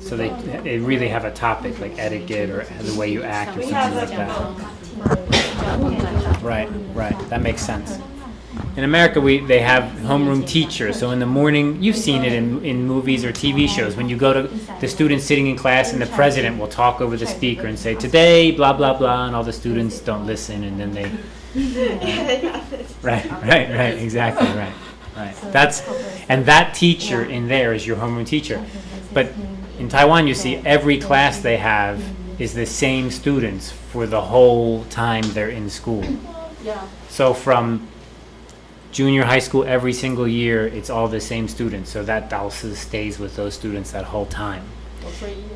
So they, they really have a topic like etiquette or the way you act or something like that. Right, right. That makes sense. In America, we they have homeroom teachers. So in the morning, you've seen it in, in movies or TV shows. When you go to the students sitting in class, and the president will talk over the speaker and say, "Today, blah blah blah," and all the students don't listen, and then they. Right, right, right. Exactly, right, right. That's, and that teacher in there is your homeroom teacher. But in Taiwan, you see every class they have is the same students for the whole time they're in school. Yeah. So from junior high school, every single year, it's all the same students. So that Dalsa stays with those students that whole time.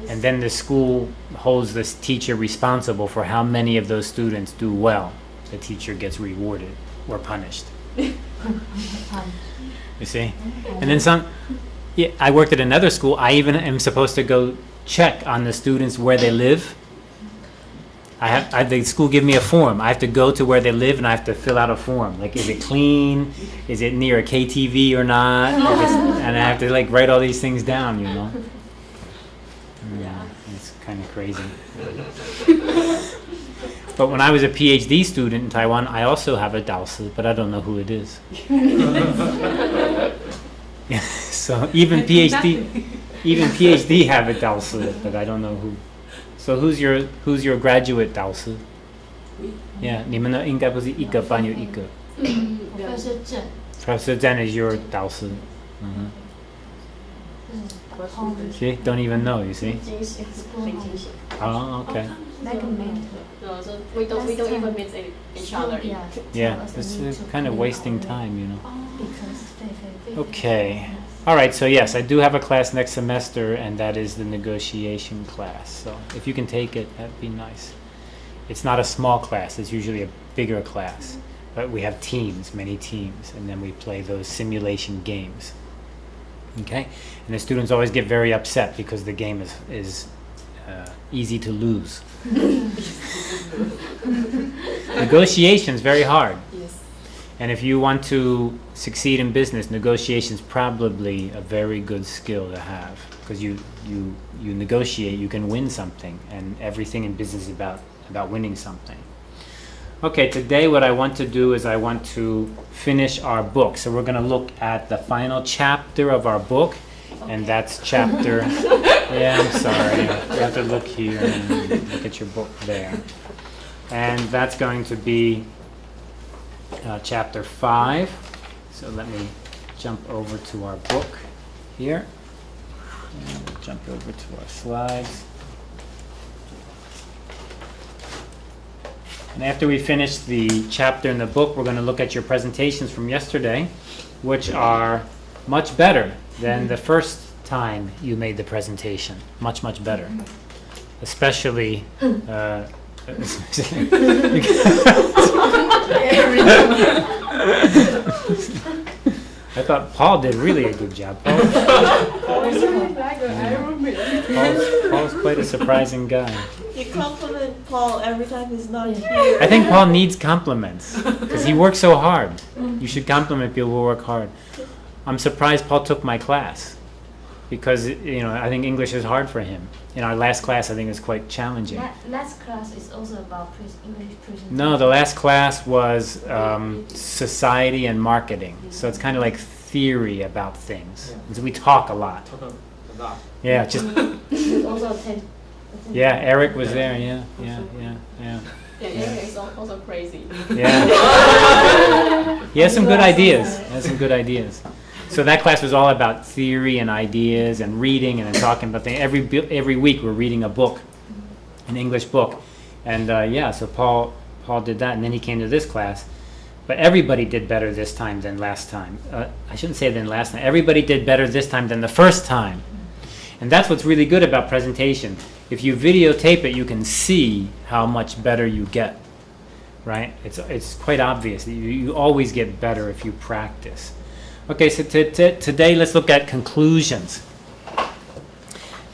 And then the school holds this teacher responsible for how many of those students do well. The teacher gets rewarded or punished. You see? And then some, yeah, I worked at another school. I even am supposed to go check on the students where they live. I have, I, the school give me a form. I have to go to where they live and I have to fill out a form. Like, is it clean? Is it near a KTV or not? And I have to like write all these things down, you know? Yeah, it's kind of crazy. But when I was a PhD student in Taiwan, I also have a Daosi, but I don't know who it is. Yeah, so even PhD, even PhD have a Daosi, but I don't know who. So who's your who's your graduate Daosi? Yeah, 你们的应该不是一个班有一个。都是正， Professor Zhang is your Daosi. hmm See, don't even know. You see? 惊喜， we don't, we don't even meet each other. Yeah, yeah it's kind of wasting time, you know. Okay. All right, so yes, I do have a class next semester, and that is the negotiation class. So if you can take it, that'd be nice. It's not a small class, it's usually a bigger class. But we have teams, many teams, and then we play those simulation games. Okay? And the students always get very upset because the game is, is uh, easy to lose. Negotiation's very hard. Yes. And if you want to succeed in business, negotiation is probably a very good skill to have because you, you, you negotiate, you can win something, and everything in business is about, about winning something. Okay, today what I want to do is I want to finish our book. So we're going to look at the final chapter of our book, and that's chapter. yeah, I'm sorry. You have to look here and look at your book there. And that's going to be uh, chapter 5. So let me jump over to our book here. And we'll jump over to our slides. And after we finish the chapter in the book, we're going to look at your presentations from yesterday, which are much better than the first time you made the presentation. Much, much better. Especially. Uh, I thought Paul did really a good job. Paul, Paul's, Paul's quite a surprising guy. You compliment Paul every time he's not here. I think Paul needs compliments because he works so hard. You should compliment people who work hard. I'm surprised Paul took my class because you know I think English is hard for him. In our last class, I think it's quite challenging. La- Last class is also about pres- English presentation. No, the last class was um, society and marketing. So it's kind of like theory about things. And so we talk a lot. Talk a Yeah, just Also attend. yeah. Eric was there. Yeah, yeah, yeah, yeah. Yeah, Eric is al- also crazy. Yeah. he has some good ideas. He has some good ideas. So that class was all about theory and ideas and reading and talking about things. Every every week we're reading a book, an English book, and uh, yeah. So Paul Paul did that, and then he came to this class. But everybody did better this time than last time. Uh, I shouldn't say than last time. Everybody did better this time than the first time. And that's what's really good about presentation. If you videotape it, you can see how much better you get right? It's, it's quite obvious. You, you always get better if you practice. Okay, so today let's look at conclusions.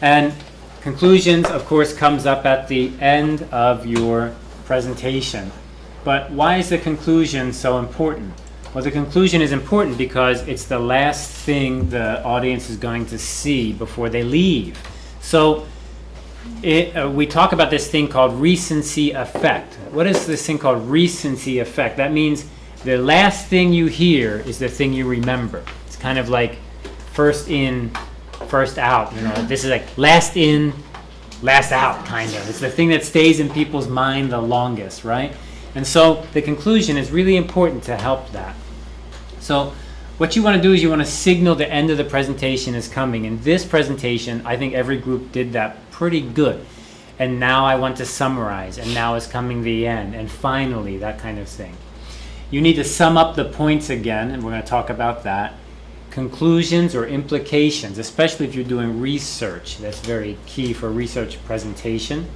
And conclusions, of course, comes up at the end of your presentation. But why is the conclusion so important? Well, the conclusion is important because it's the last thing the audience is going to see before they leave. So it, uh, we talk about this thing called recency effect. What is this thing called recency effect? That means the last thing you hear is the thing you remember. It's kind of like first in, first out. You know, mm-hmm. this is like last in, last out, kind of. It's the thing that stays in people's mind the longest, right? And so the conclusion is really important to help that. So what you want to do is you want to signal the end of the presentation is coming. In this presentation, I think every group did that pretty good. And now I want to summarize, and now is coming the end, and finally, that kind of thing. You need to sum up the points again, and we're going to talk about that. Conclusions or implications, especially if you're doing research. That's very key for research presentation.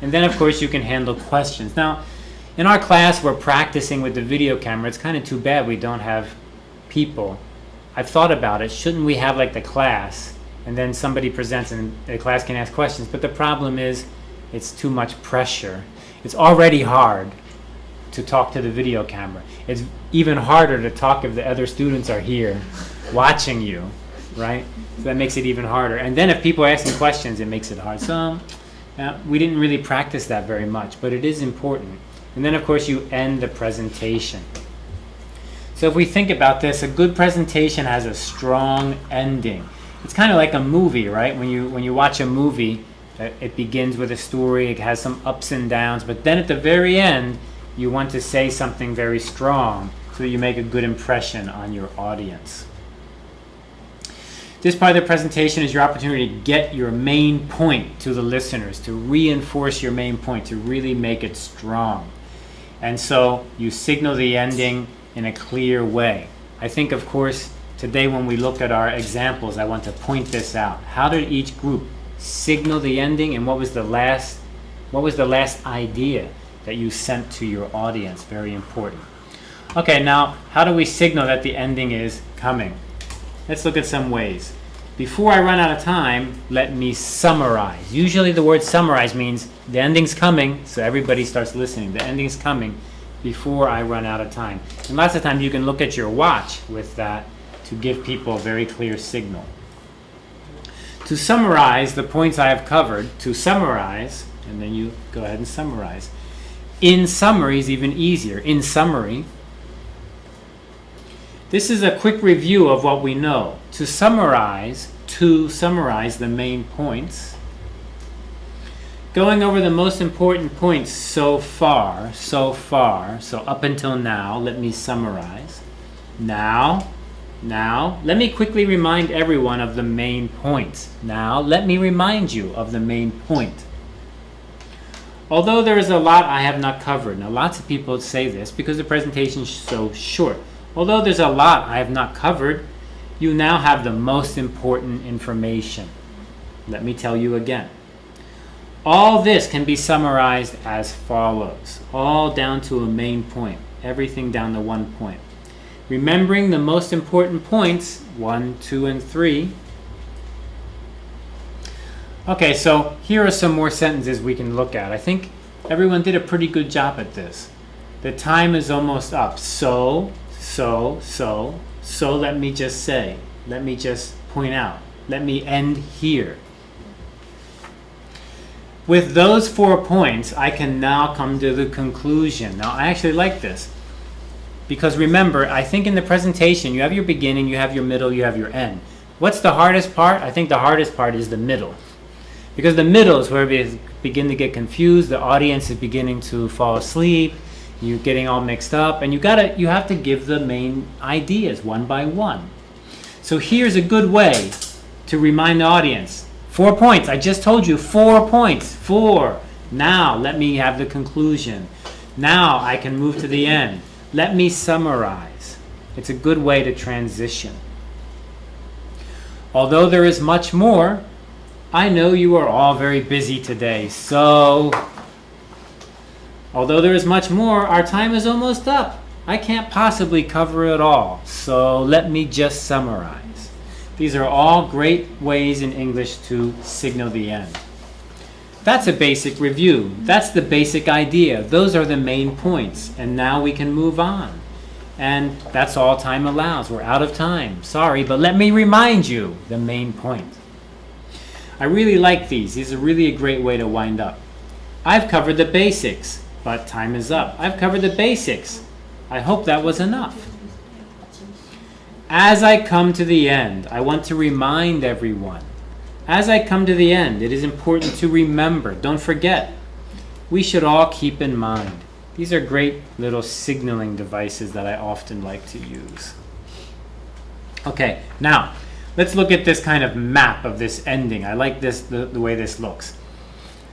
And then, of course, you can handle questions. Now, in our class, we're practicing with the video camera. It's kind of too bad we don't have people. I've thought about it. Shouldn't we have like the class and then somebody presents and the class can ask questions? But the problem is it's too much pressure. It's already hard to talk to the video camera. It's even harder to talk if the other students are here watching you, right? So that makes it even harder. And then if people are asking questions, it makes it hard. So uh, we didn't really practice that very much, but it is important. And then of course you end the presentation. So if we think about this, a good presentation has a strong ending. It's kind of like a movie, right? When you when you watch a movie, uh, it begins with a story, it has some ups and downs, but then at the very end, you want to say something very strong so you make a good impression on your audience. This part of the presentation is your opportunity to get your main point to the listeners, to reinforce your main point, to really make it strong. And so you signal the ending in a clear way. I think, of course, today when we look at our examples, I want to point this out. How did each group signal the ending and what was the last what was the last idea that you sent to your audience? Very important. Okay, now how do we signal that the ending is coming? Let's look at some ways. Before I run out of time, let me summarize. Usually the word summarize means the ending's coming, so everybody starts listening. The ending's coming before I run out of time. And lots of times you can look at your watch with that to give people a very clear signal. To summarize the points I have covered, to summarize, and then you go ahead and summarize. In summary is even easier. In summary, this is a quick review of what we know. To summarize, to summarize the main points, going over the most important points so far, so far, so up until now, let me summarize. Now, now, let me quickly remind everyone of the main points. Now, let me remind you of the main point. Although there is a lot I have not covered, now lots of people say this because the presentation is so short. Although there's a lot I have not covered, you now have the most important information. Let me tell you again. All this can be summarized as follows, all down to a main point, everything down to one point. Remembering the most important points, one, two, and three. Okay, so here are some more sentences we can look at. I think everyone did a pretty good job at this. The time is almost up. So, so, so, so let me just say, let me just point out, let me end here. With those four points, I can now come to the conclusion. Now, I actually like this. Because remember, I think in the presentation, you have your beginning, you have your middle, you have your end. What's the hardest part? I think the hardest part is the middle. Because the middle is where we begin to get confused, the audience is beginning to fall asleep, you're getting all mixed up, and you gotta you have to give the main ideas one by one. So here's a good way to remind the audience. Four points. I just told you four points. Four. Now let me have the conclusion. Now I can move to the end. Let me summarize. It's a good way to transition. Although there is much more, I know you are all very busy today, so although there is much more, our time is almost up. I can't possibly cover it all, so let me just summarize. These are all great ways in English to signal the end. That's a basic review. That's the basic idea. Those are the main points, and now we can move on. And that's all time allows. We're out of time. Sorry, but let me remind you the main point. I really like these. These are really a great way to wind up. I've covered the basics, but time is up. I've covered the basics. I hope that was enough. As I come to the end, I want to remind everyone. As I come to the end, it is important to remember, don't forget, we should all keep in mind. These are great little signaling devices that I often like to use. Okay, now let's look at this kind of map of this ending. I like this the, the way this looks.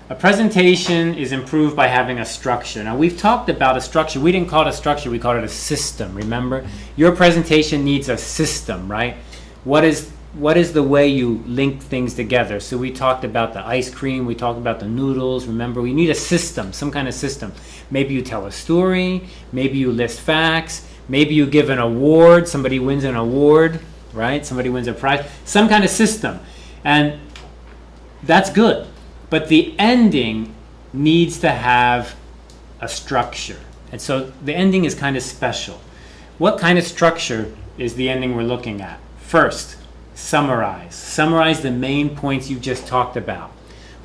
A presentation is improved by having a structure. Now we've talked about a structure. We didn't call it a structure, we called it a system, remember? Your presentation needs a system, right? What is what is the way you link things together? So we talked about the ice cream, we talked about the noodles, remember? We need a system, some kind of system. Maybe you tell a story, maybe you list facts, maybe you give an award, somebody wins an award, right? Somebody wins a prize, some kind of system. And that's good. But the ending needs to have a structure. And so the ending is kind of special. What kind of structure is the ending we're looking at? First, summarize. Summarize the main points you just talked about.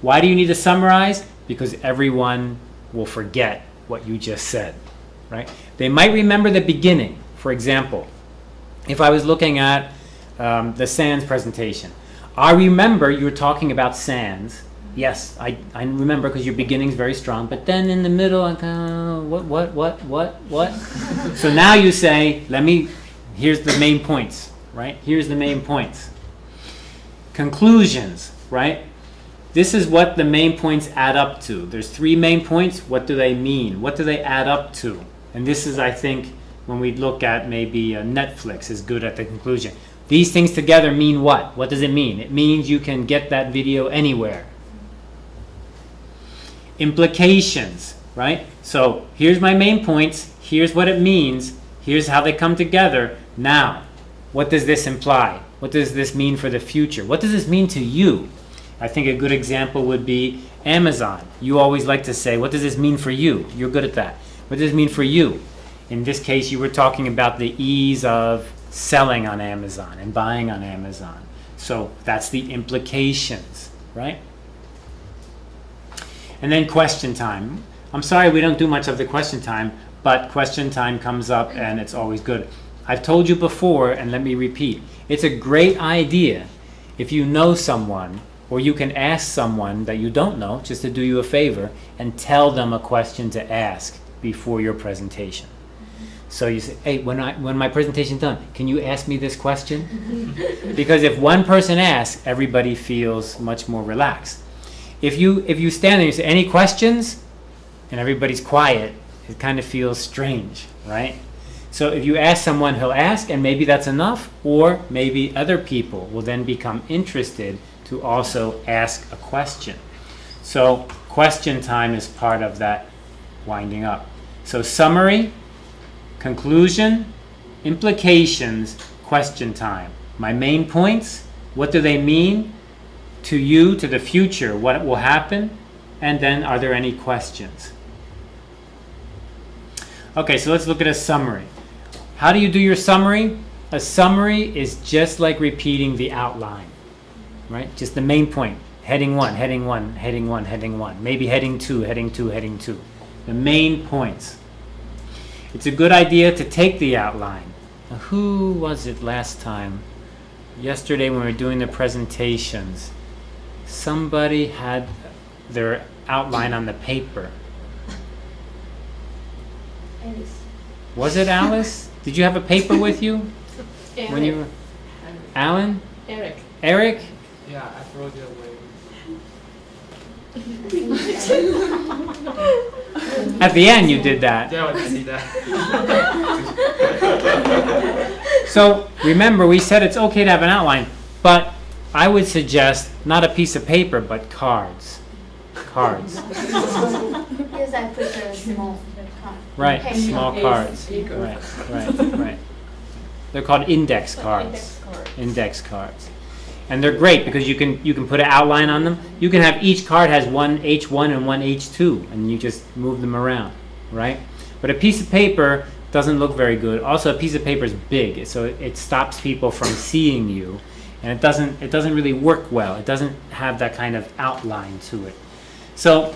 Why do you need to summarize? Because everyone will forget what you just said, right? They might remember the beginning. For example, if I was looking at um, the SANS presentation, I remember you were talking about SANS. Yes, I, I remember because your beginning's very strong, but then in the middle, I'm kind of, what, what, what, what, what? so now you say, let me, here's the main points, right? Here's the main points. Conclusions, right? This is what the main points add up to. There's three main points. What do they mean? What do they add up to? And this is, I think, when we look at maybe uh, Netflix is good at the conclusion. These things together mean what? What does it mean? It means you can get that video anywhere. Implications, right? So here's my main points. Here's what it means. Here's how they come together. Now, what does this imply? What does this mean for the future? What does this mean to you? I think a good example would be Amazon. You always like to say, what does this mean for you? You're good at that. What does this mean for you? In this case, you were talking about the ease of selling on Amazon and buying on Amazon. So that's the implications, right? And then question time. I'm sorry we don't do much of the question time, but question time comes up and it's always good. I've told you before, and let me repeat, it's a great idea if you know someone or you can ask someone that you don't know just to do you a favor and tell them a question to ask before your presentation. So you say, hey, when, I, when my presentation's done, can you ask me this question? because if one person asks, everybody feels much more relaxed. If you, if you stand there and you say, any questions? And everybody's quiet, it kind of feels strange, right? So if you ask someone, he'll ask, and maybe that's enough, or maybe other people will then become interested to also ask a question. So question time is part of that winding up. So summary, conclusion, implications, question time. My main points, what do they mean to you, to the future, what will happen, and then are there any questions? Okay, so let's look at a summary. How do you do your summary? A summary is just like repeating the outline, right? Just the main point. Heading one, heading one, heading one, heading one. Maybe heading two, heading two, heading two. The main points. It's a good idea to take the outline. Now, who was it last time? Yesterday when we were doing the presentations, somebody had their outline on the paper. Alice. Was it Alice? Did you have a paper with you Eric. when you were? Alan? Eric. Eric? Yeah, I throw it away. At the end you did that. Yeah, I see that. So remember, we said it's okay to have an outline, but I would suggest not a piece of paper, but cards. Cards. Yes, I prefer small cards. Right, Pen. small cards. Right, right, right. They're called index cards. Index card. Index cards. And they're great because you can you can put an outline on them. You can have each card has one H1 and one H2 and you just move them around, right? But a piece of paper doesn't look very good. Also, a piece of paper is big, so it, it stops people from seeing you. and it doesn't it doesn't really work well. It doesn't have that kind of outline to it. So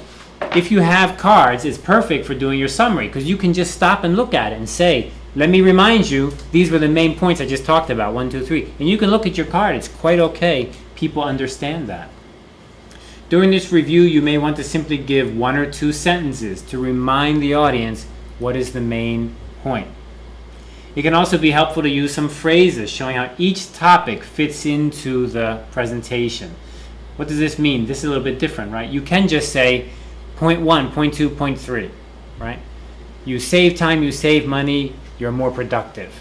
if you have cards, it's perfect for doing your summary because you can just stop and look at it and say, let me remind you, these were the main points I just talked about, one, two, three. And you can look at your card, it's quite okay. People understand that. During this review, you may want to simply give one or two sentences to remind the audience what is the main point. It can also be helpful to use some phrases showing how each topic fits into the presentation. What does this mean? This is a little bit different, right? You can just say point one, point two, point three, right? You save time, you save money, you're more productive,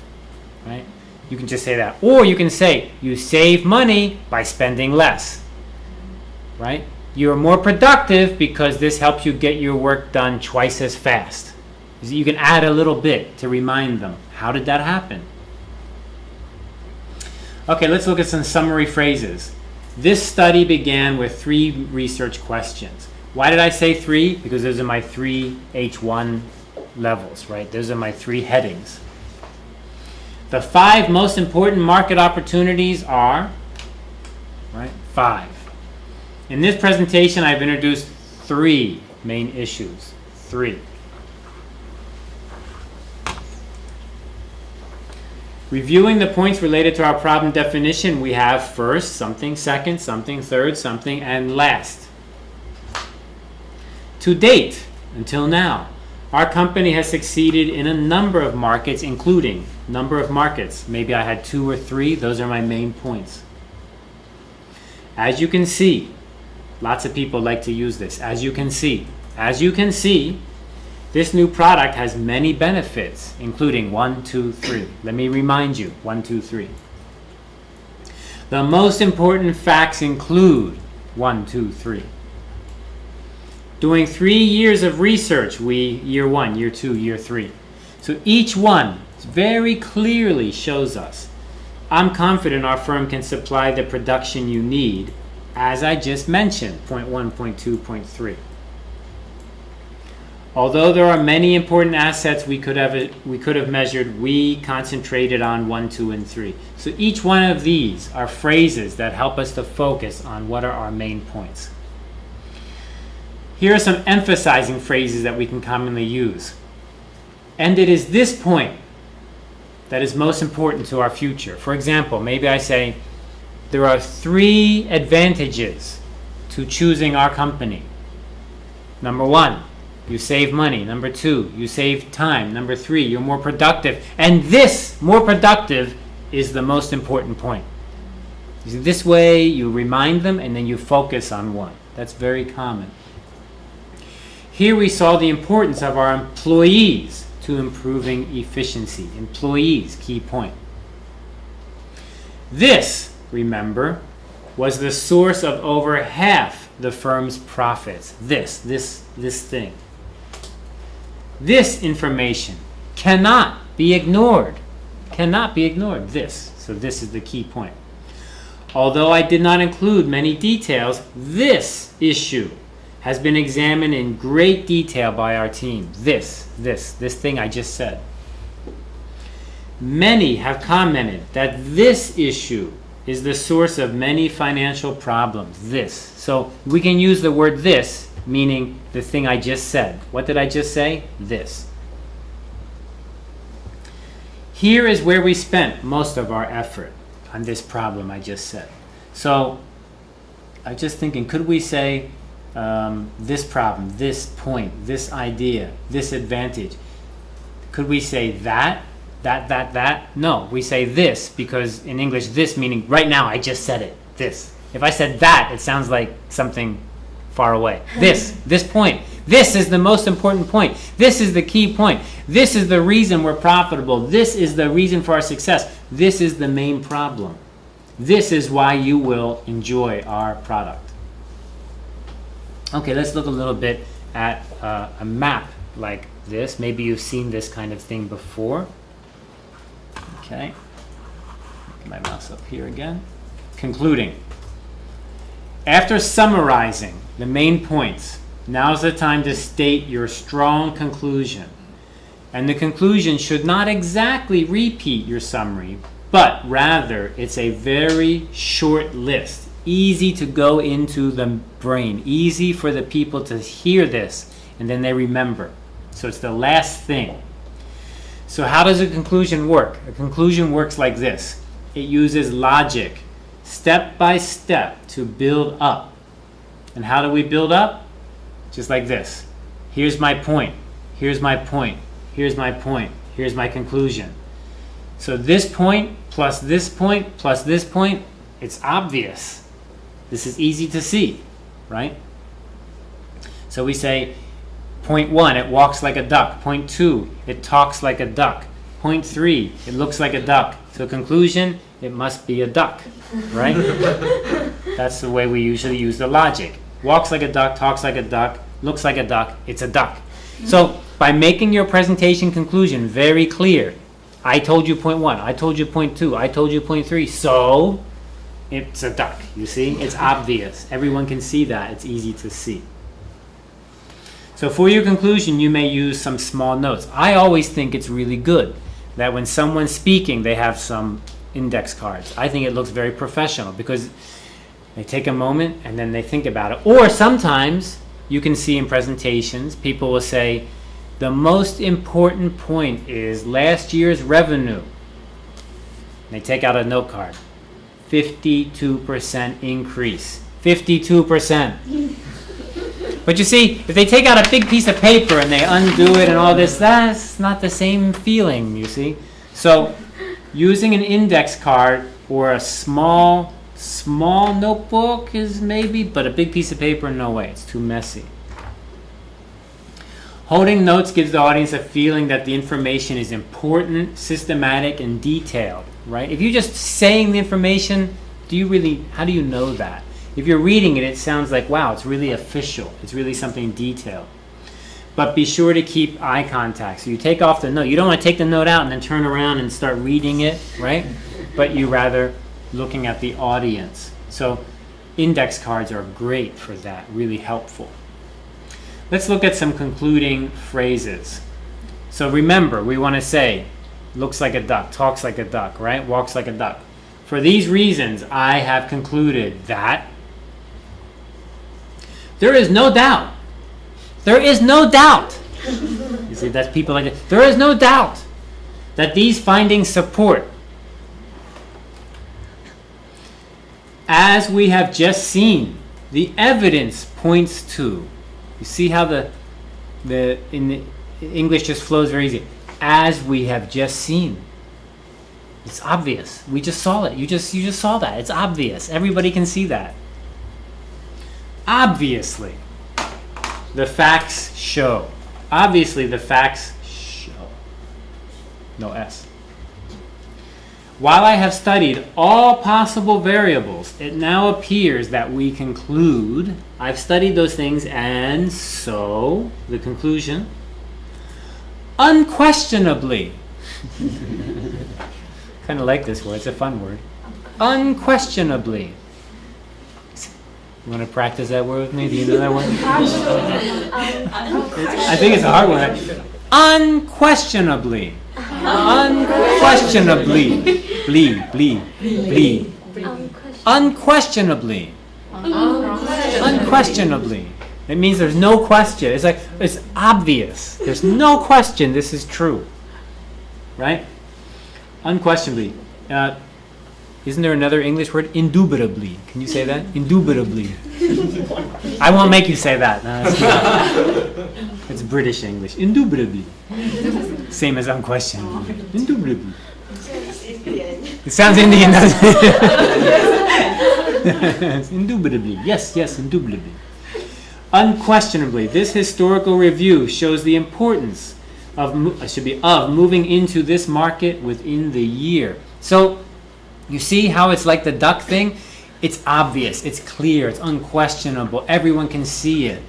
right? You can just say that. Or you can say you save money by spending less, right? You're more productive because this helps you get your work done twice as fast. You can add a little bit to remind them. How did that happen? Okay, let's look at some summary phrases. This study began with three research questions. Why did I say three? Because those are my three H1 levels, right? Those are my three headings. The five most important market opportunities are, right, five. In this presentation, I've introduced three main issues. Three. Reviewing the points related to our problem definition, we have first, something, second, something, third, something, and last. To date, until now, our company has succeeded in a number of markets, including number of markets. Maybe I had two or three. Those are my main points. As you can see, lots of people like to use this. As you can see, as you can see, this new product has many benefits, including one, two, three. Let me remind you, one, two, three. The most important facts include one, two, three. Doing three years of research, we, year one, year two, year three. So each one very clearly shows us, I'm confident our firm can supply the production you need, as I just mentioned, point one, point two, point three. Although there are many important assets we could have we could have measured, we concentrated on 1, 2, and 3. So each one of these are phrases that help us to focus on what are our main points. Here are some emphasizing phrases that we can commonly use. And it is this point that is most important to our future. For example, maybe I say, there are three advantages to choosing our company. Number one, you save money. Number two, you save time. Number three, you're more productive. And this, more productive, is the most important point. This way you remind them and then you focus on one. That's very common. Here we saw the importance of our employees to improving efficiency. Employees, key point. This, remember, was the source of over half the firm's profits. This, this, this thing. This information cannot be ignored. Cannot be ignored. This. So this is the key point. Although I did not include many details, this issue has been examined in great detail by our team. This, this, this thing I just said. Many have commented that this issue is the source of many financial problems. This. So we can use the word this, meaning the thing I just said. What did I just say? This. Here is where we spent most of our effort on this problem I just said. So I'm just thinking, could we say um, this problem, this point, this idea, this advantage. Could we say that, that, that, that? No, we say this because in English, this meaning right now, I just said it, this. If I said that, it sounds like something far away. This, this point. This is the most important point. This is the key point. This is the reason we're profitable. This is the reason for our success. This is the main problem. This is why you will enjoy our product. Okay, let's look a little bit at uh, a map like this. Maybe you've seen this kind of thing before. Okay, get my mouse up here again. Concluding. After summarizing the main points, now's the time to state your strong conclusion. And the conclusion should not exactly repeat your summary, but rather it's a very short list, easy to go into the brain, easy for the people to hear this and then they remember. So it's the last thing. So how does a conclusion work? A conclusion works like this. It uses logic, step by step, to build up. And how do we build up? Just like this. Here's my point. Here's my point. Here's my point. Here's my conclusion. So this point plus this point plus this point, it's obvious. This is easy to see, right? So we say, point one, it walks like a duck. Point two, it talks like a duck. Point three, it looks like a duck. So conclusion, it must be a duck, right? That's the way we usually use the logic. Walks like a duck, talks like a duck, looks like a duck, it's a duck. So by making your presentation conclusion very clear, I told you point one, I told you point two, I told you point three, so it's a duck, you see? It's obvious. Everyone can see that. It's easy to see. So for your conclusion, you may use some small notes. I always think it's really good that when someone's speaking, they have some index cards. I think it looks very professional because they take a moment and then they think about it. Or sometimes you can see in presentations, people will say, the most important point is last year's revenue. They take out a note card. 52% increase. 52%. But you see, if they take out a big piece of paper and they undo it and all this, that's not the same feeling, you see. So using an index card or a small, small notebook is maybe, but a big piece of paper, no way. It's too messy. Holding notes gives the audience a feeling that the information is important, systematic, and detailed, right? If you're just saying the information, do you really, how do you know that? If you're reading it, it sounds like, wow, it's really official. It's really something detailed. But be sure to keep eye contact. So you take off the note. You don't want to take the note out and then turn around and start reading it, right? But you rather looking at the audience. So index cards are great for that, really helpful. Let's look at some concluding phrases. So remember, we want to say, looks like a duck, talks like a duck, right? Walks like a duck. For these reasons, I have concluded that there is no doubt. There is no doubt. You see, that's people like that. There is no doubt that these findings support, as we have just seen, the evidence points to. You see how the the in the English just flows very easy. As we have just seen. It's obvious. We just saw it. You just you just saw that. It's obvious. Everybody can see that. Obviously, the facts show. Obviously, the facts show. No S. While I have studied all possible variables, it now appears that we conclude. I've studied those things, and so the conclusion unquestionably. kind of like this word, it's a fun word. Unquestionably. You want to practice that word with me? Do you know that word? I think it's a hard one. Unquestionably. Unquestionably. Blee, blee, blee. Unquestionably. Unquestionably. It means there's no question. It's like, it's obvious. There's no question this is true. Right? Unquestionably. Uh, isn't there another English word? Indubitably. Can you say that? Indubitably. I won't make you say that. No, it's British English. Indubitably. Same as unquestionably. Indubitably. It sounds Indian, doesn't it? Indubitably. Yes, yes, indubitably. Unquestionably, this historical review shows the importance of uh, should be of moving into this market within the year. So, you see how it's like the duck thing? It's obvious, it's clear, it's unquestionable. Everyone can see it.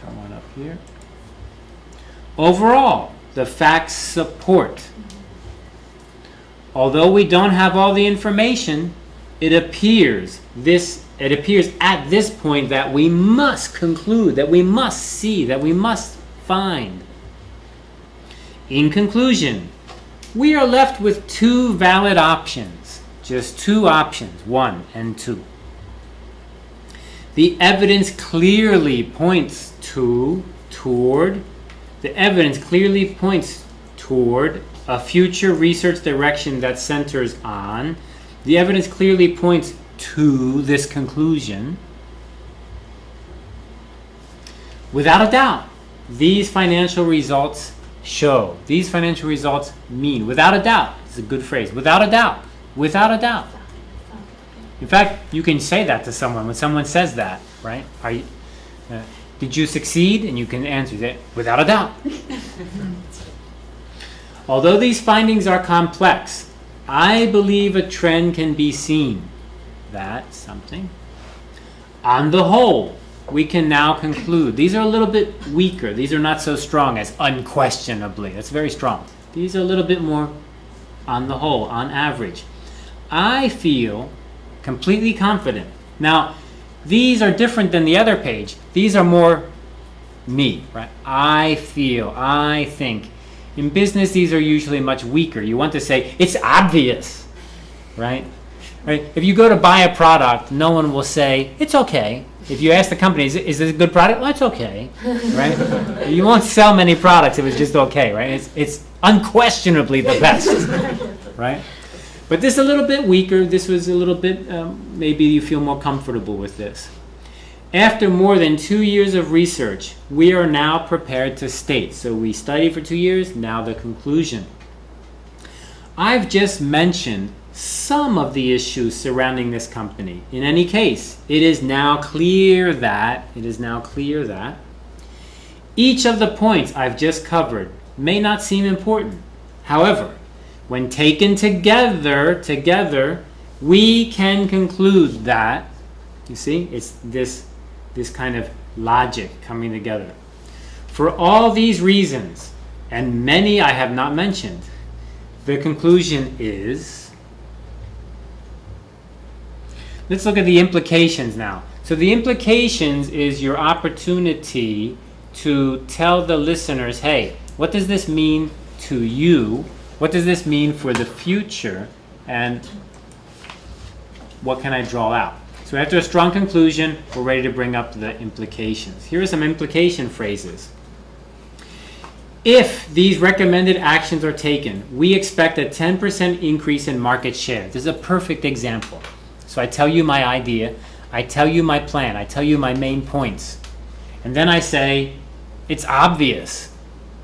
Come on up here. Overall, the facts support. Although we don't have all the information, it appears this it appears at this point that we must conclude, that we must see, that we must find. In conclusion, we are left with two valid options. Just two options, one and two. The evidence clearly points to, toward, the evidence clearly points toward a future research direction that centers on, the evidence clearly points to this conclusion. Without a doubt, these financial results show, these financial results mean, without a doubt, it's a good phrase, without a doubt, without a doubt. In fact, you can say that to someone when someone says that, right? Are you, uh, did you succeed? And you can answer that without a doubt. Although these findings are complex, I believe a trend can be seen that something. On the whole, we can now conclude. These are a little bit weaker. These are not so strong as unquestionably. That's very strong. These are a little bit more on the whole, on average. I feel completely confident. Now, these are different than the other page. These are more me, right? I feel, I think. In business, these are usually much weaker. You want to say, it's obvious, right? Right? If you go to buy a product, no one will say, it's okay. If you ask the company, is, is this a good product? Well, it's okay, right? you won't sell many products if it's just okay, right? It's, it's unquestionably the best, right? But this is a little bit weaker. This was a little bit, um, maybe you feel more comfortable with this. After more than two years of research, we are now prepared to state. So we studied for two years, now the conclusion. I've just mentioned some of the issues surrounding this company. In any case, it is now clear that, it is now clear that, each of the points I've just covered may not seem important. However, when taken together, together, we can conclude that, you see, it's this, this kind of logic coming together. For all these reasons, and many I have not mentioned, the conclusion is, let's look at the implications now. So the implications is your opportunity to tell the listeners, hey, what does this mean to you? What does this mean for the future? And what can I draw out? So after a strong conclusion, we're ready to bring up the implications. Here are some implication phrases. If these recommended actions are taken, we expect a 10% increase in market share. This is a perfect example. So I tell you my idea, I tell you my plan, I tell you my main points. And then I say, it's obvious,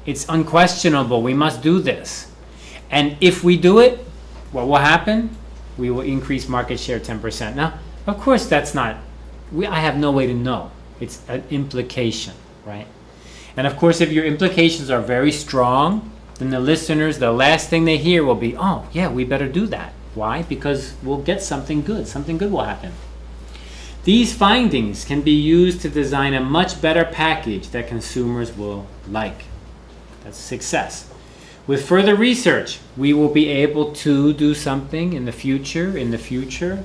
it's unquestionable, we must do this. And if we do it, what will happen? We will increase market share 10%. Now, of course, that's not, we, I have no way to know. It's an implication, right? And of course, if your implications are very strong, then the listeners, the last thing they hear will be, oh, yeah, we better do that. Why? Because we'll get something good. Something good will happen. These findings can be used to design a much better package that consumers will like. That's success. With further research, we will be able to do something in the future, in the future.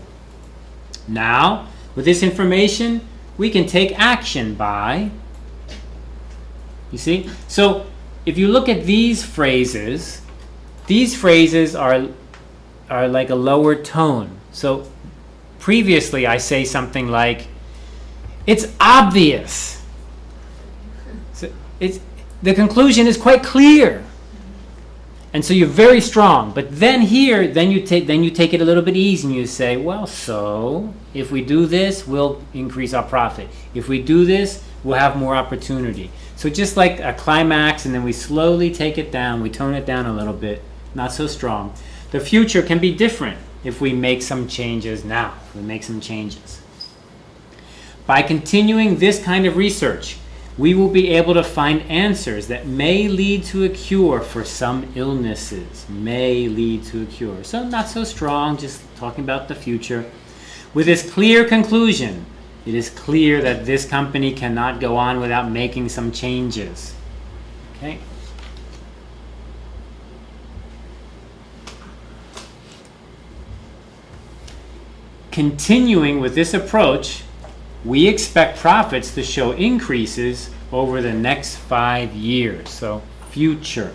Now, with this information, we can take action by, you see? So, if you look at these phrases, these phrases are, are like a lower tone. So, previously I say something like, it's obvious. So it's, the conclusion is quite clear. And so you're very strong. But then here, then you take then you take it a little bit easy and you say, well, so if we do this, we'll increase our profit. If we do this, we'll have more opportunity. So just like a climax and then we slowly take it down, we tone it down a little bit, not so strong. The future can be different if we make some changes now. If we make some changes. By continuing this kind of research, we will be able to find answers that may lead to a cure for some illnesses. May lead to a cure. So not so strong, just talking about the future. With this clear conclusion, it is clear that this company cannot go on without making some changes. Okay? Continuing with this approach, we expect profits to show increases over the next five years. So, future.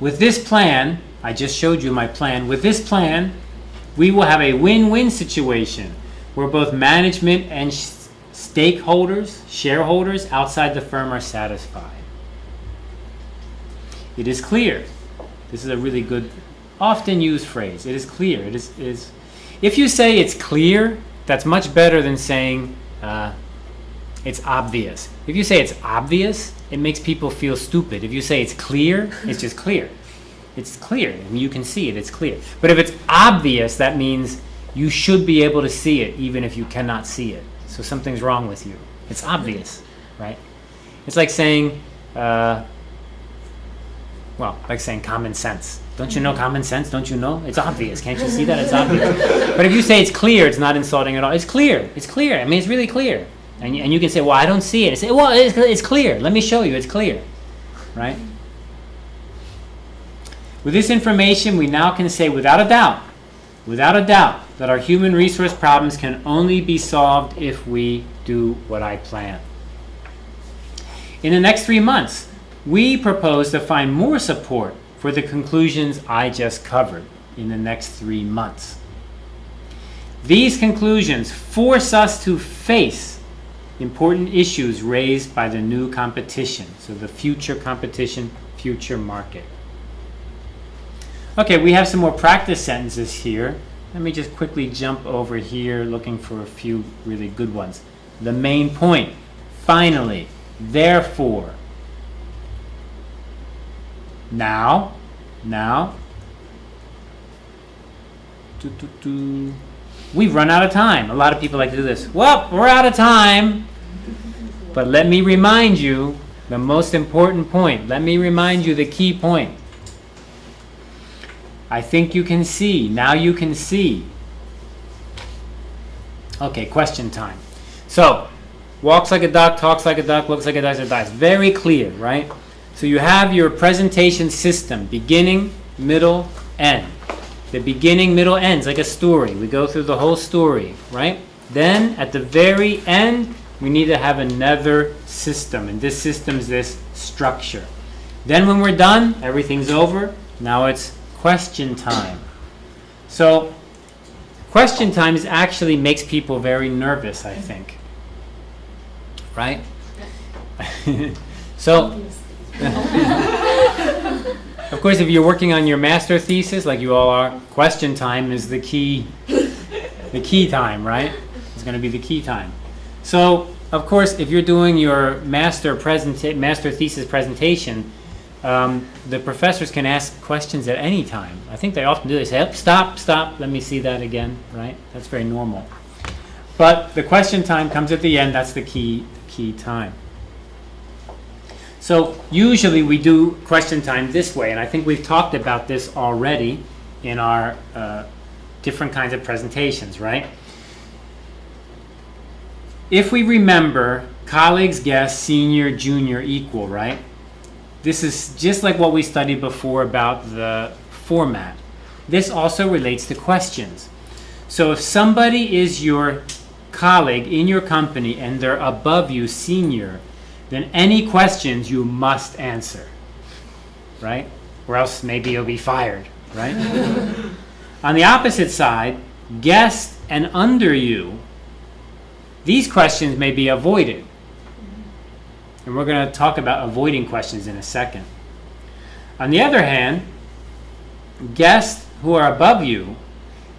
with this plan, I just showed you my plan. With this plan, we will have a win-win situation where both management and stakeholders, shareholders outside the firm are satisfied. It is clear. This is a really good, often used phrase. It is clear. It is, is if you say it's clear, that's much better than saying uh, it's obvious. If you say it's obvious, it makes people feel stupid. If you say it's clear, it's just clear. It's clear. Mean, you can see it, it's clear. But if it's obvious, that means you should be able to see it even if you cannot see it. So something's wrong with you. It's obvious, right? It's like saying, uh, well, like saying common sense. Don't you know common sense? Don't you know? It's obvious. Can't you see that? It's obvious. but if you say it's clear, it's not insulting at all. It's clear. It's clear. I mean, it's really clear. And you, and you can say, well, I don't see it. I say, well, it's, it's clear. Let me show you. It's clear, right? With this information, we now can say without a doubt, without a doubt, that our human resource problems can only be solved if we do what I plan. In the next three months, we propose to find more support for the conclusions I just covered in the next three months. These conclusions force us to face important issues raised by the new competition, so the future competition, future market. Okay, we have some more practice sentences here. Let me just quickly jump over here looking for a few really good ones. The main point, finally, therefore, now, now, doo, doo, doo. we've run out of time. A lot of people like to do this. Well, we're out of time. But let me remind you the most important point. Let me remind you the key point. I think you can see. Now you can see. Okay, question time. So, walks like a duck, talks like a duck, looks like a duck, dies. Very clear, right? So you have your presentation system, beginning, middle, end. The beginning, middle, ends like a story. We go through the whole story, right? Then at the very end, we need to have another system, and this system is this structure. Then when we're done, everything's over. Now it's question time. So question time actually makes people very nervous, I think. Right? so of course, if you're working on your master thesis, like you all are, question time is the key, the key time, right? It's going to be the key time. So, of course, if you're doing your master presenta- master thesis presentation, um, the professors can ask questions at any time. I think they often do. They say, "Oh, "Stop, stop. Let me see that again." Right? That's very normal. But the question time comes at the end. That's the key key time. So usually we do question time this way, and I think we've talked about this already in our uh, different kinds of presentations, right? If we remember colleagues, guests, senior, junior, equal, right? This is just like what we studied before about the format. This also relates to questions. So if somebody is your colleague in your company and they're above you, senior, then any questions you must answer, right? Or else maybe you'll be fired, right? On the opposite side, guest and under you, these questions may be avoided. And we're going to talk about avoiding questions in a second. On the other hand, guests who are above you,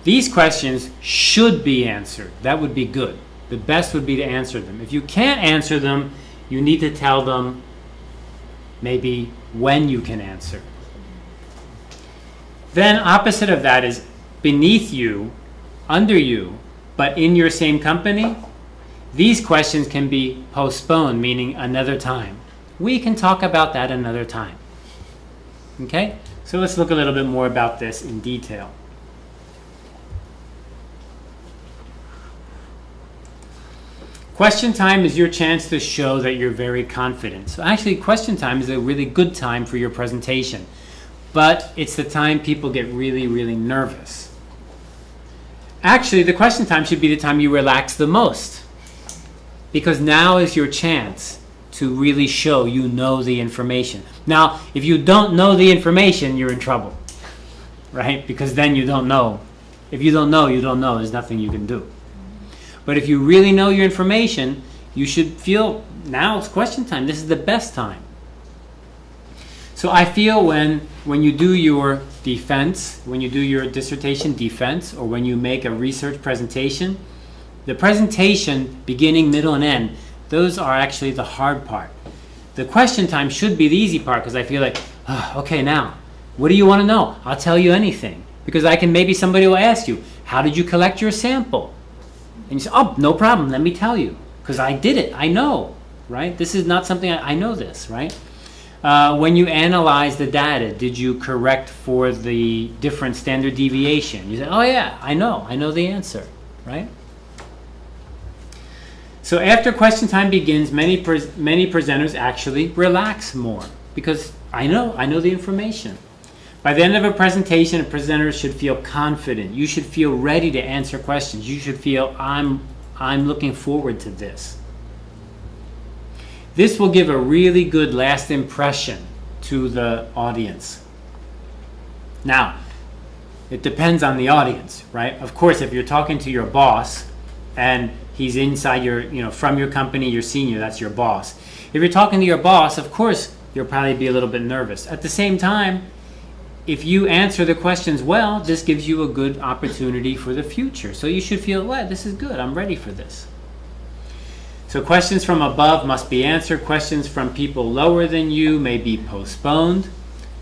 these questions should be answered. That would be good. The best would be to answer them. If you can't answer them, you need to tell them maybe when you can answer. Then, opposite of that is beneath you, under you, but in your same company. These questions can be postponed, meaning another time. We can talk about that another time. Okay? So let's look a little bit more about this in detail. Question time is your chance to show that you're very confident. So actually, question time is a really good time for your presentation. But it's the time people get really, really nervous. Actually, the question time should be the time you relax the most. Because now is your chance to really show you know the information. Now, if you don't know the information, you're in trouble, right? Because then you don't know. If you don't know, you don't know. There's nothing you can do. But if you really know your information, you should feel now it's question time. This is the best time. So I feel when when you do your defense, when you do your dissertation defense, or when you make a research presentation, the presentation, beginning, middle, and end, those are actually the hard part. The question time should be the easy part because I feel like, "Ah, okay, now, what do you want to know? I'll tell you anything. Because I can, maybe somebody will ask you, how did you collect your sample? And you say, oh, no problem, let me tell you. Because I did it, I know, right? This is not something, I, I know this, right? Uh, when you analyze the data, did you correct for the different standard deviation? You say, oh yeah, I know, I know the answer, right? So after question time begins, many pres many presenters actually relax more because I know, I know the information. By the end of a presentation, a presenter should feel confident. You should feel ready to answer questions. You should feel, I'm, I'm looking forward to this. This will give a really good last impression to the audience. Now, it depends on the audience, right? Of course, if you're talking to your boss and he's inside your, you know, from your company, your senior, that's your boss. If you're talking to your boss, of course, you'll probably be a little bit nervous. At the same time, if you answer the questions well, this gives you a good opportunity for the future. So you should feel, well, this is good. I'm ready for this. So questions from above must be answered. Questions from people lower than you may be postponed.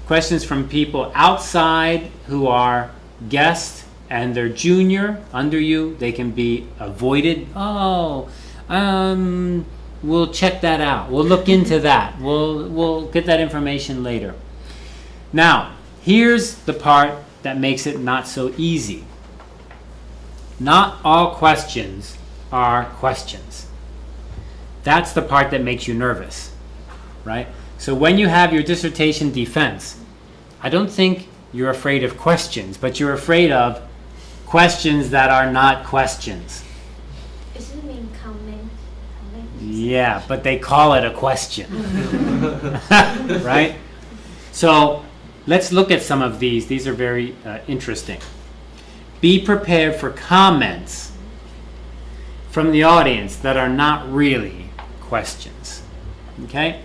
Questions from people outside who are guests and they're junior under you, they can be avoided. Oh, um, we'll check that out. We'll look into that. We'll, we'll get that information later. Now, here's the part that makes it not so easy. Not all questions are questions. That's the part that makes you nervous, right? So when you have your dissertation defense, I don't think you're afraid of questions, but you're afraid of questions that are not questions. Does it mean comment? Yeah, but they call it a question. right? So let's look at some of these. These are very uh, interesting. Be prepared for comments from the audience that are not really questions. Okay?